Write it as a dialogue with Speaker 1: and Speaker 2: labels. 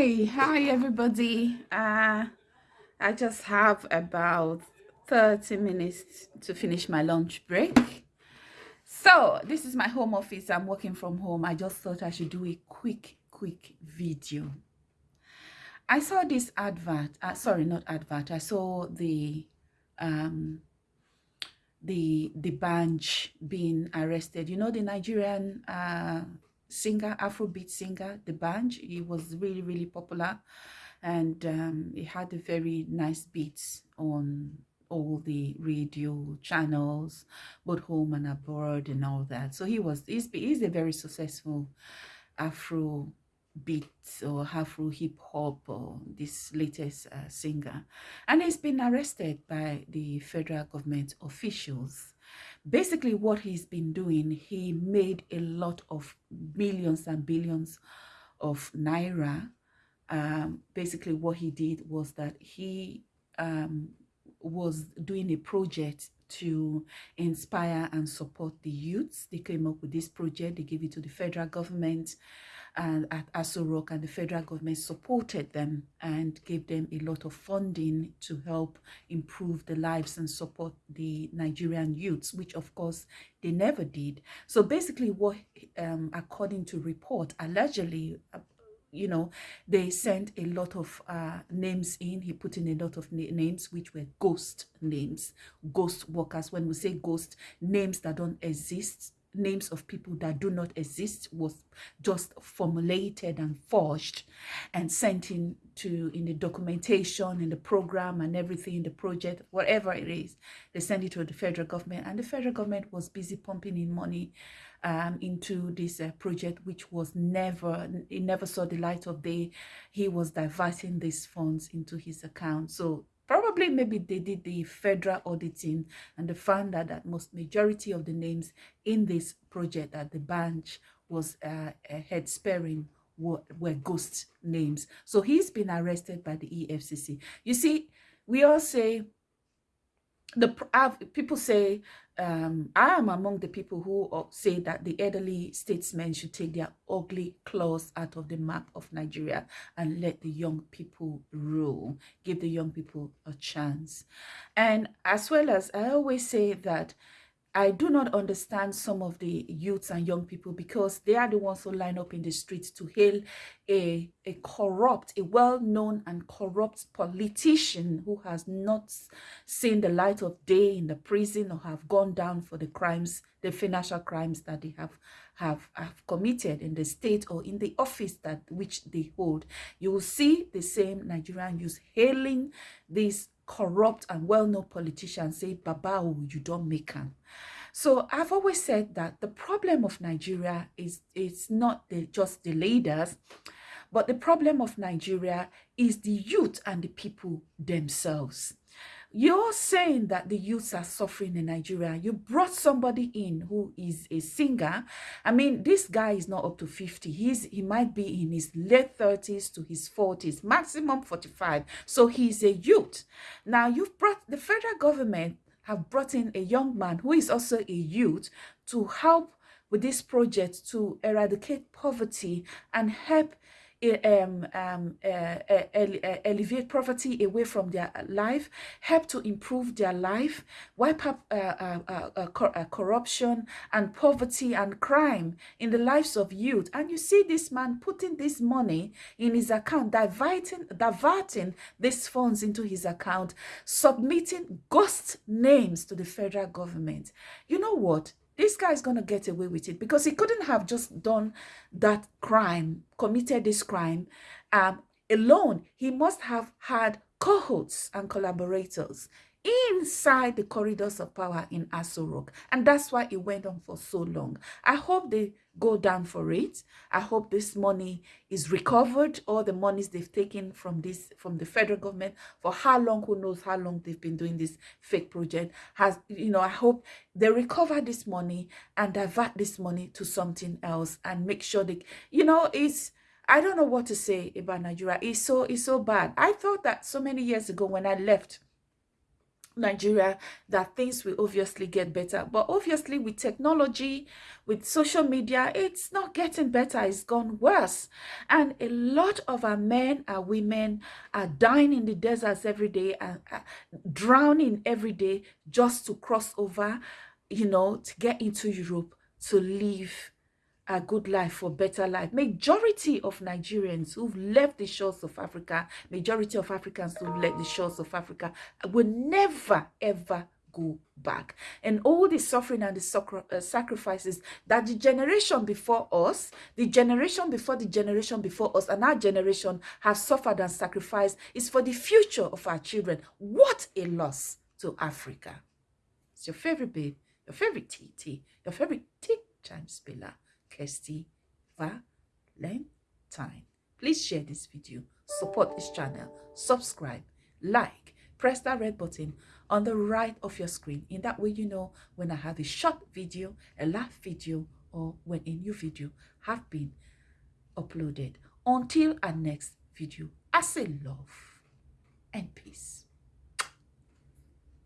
Speaker 1: Hi, hi everybody. Uh, I just have about 30 minutes to finish my lunch break. So this is my home office. I'm working from home. I just thought I should do a quick, quick video. I saw this advert. Uh, sorry, not advert. I saw the um, the the bunch being arrested. You know the Nigerian uh, singer, Afrobeat singer, the band. He was really, really popular and um, he had a very nice beats on all the radio channels, both home and abroad and all that. So he was, he's, he's a very successful Afro beat or Afro hip hop or this latest uh, singer. And he's been arrested by the federal government officials basically what he's been doing he made a lot of millions and billions of naira um, basically what he did was that he um, was doing a project to inspire and support the youths. They came up with this project, they gave it to the federal government and at Aso Rock and the federal government supported them and gave them a lot of funding to help improve the lives and support the Nigerian youths, which of course they never did. So basically what, um, according to report, allegedly, you know, they sent a lot of uh, names in. He put in a lot of na names, which were ghost names, ghost workers. When we say ghost, names that don't exist, names of people that do not exist was just formulated and forged and sent in to in the documentation in the program and everything in the project whatever it is they send it to the federal government. And the federal government was busy pumping in money um, into this uh, project which was never it never saw the light of day. He was diverting these funds into his account. So Probably maybe they did the federal auditing and they found out that most majority of the names in this project that the bunch was uh, head sparing were, were ghost names. So he's been arrested by the EFCC. You see, we all say the people say um, I am among the people who uh, say that the elderly statesmen should take their ugly claws out of the map of Nigeria and let the young people rule, give the young people a chance. And as well as I always say that I do not understand some of the youths and young people because they are the ones who line up in the streets to hail a, a corrupt, a well-known and corrupt politician who has not seen the light of day in the prison or have gone down for the crimes, the financial crimes that they have, have, have committed in the state or in the office that which they hold. You will see the same Nigerian youth hailing these corrupt and well-known politicians say, Baba, oh, you don't make them. So I've always said that the problem of Nigeria is it's not the, just the leaders, but the problem of Nigeria is the youth and the people themselves. You're saying that the youths are suffering in Nigeria. You brought somebody in who is a singer. I mean, this guy is not up to 50. He's He might be in his late 30s to his 40s, maximum 45. So he's a youth. Now, you've brought the federal government have brought in a young man who is also a youth to help with this project to eradicate poverty and help um, um, uh, uh, alleviate poverty away from their life, help to improve their life, wipe up uh, uh, uh, cor corruption and poverty and crime in the lives of youth. And you see this man putting this money in his account, diverting, diverting these funds into his account, submitting ghost names to the federal government. You know what? This guy is going to get away with it because he couldn't have just done that crime, committed this crime um, alone. He must have had cohorts and collaborators inside the corridors of power in Aso Rock. And that's why it went on for so long. I hope they go down for it. I hope this money is recovered, all the monies they've taken from this from the federal government for how long, who knows how long they've been doing this fake project. Has you know, I hope they recover this money and divert this money to something else and make sure they you know it's I don't know what to say about Nigeria. It's so it's so bad. I thought that so many years ago when I left Nigeria that things will obviously get better. But obviously with technology, with social media, it's not getting better. It's gone worse. And a lot of our men and women are dying in the deserts every day and uh, drowning every day just to cross over, you know, to get into Europe to live a good life for better life. Majority of Nigerians who've left the shores of Africa, majority of Africans who've left the shores of Africa will never ever go back. And all the suffering and the uh, sacrifices that the generation before us, the generation before the generation before us, and our generation have suffered and sacrificed is for the future of our children. What a loss to Africa. It's your favorite babe, your favorite TT, your favorite T time spiller. Kirsty Valentine. Please share this video, support this channel, subscribe, like, press that red button on the right of your screen. In that way, you know when I have a short video, a live video, or when a new video have been uploaded. Until our next video, I say love.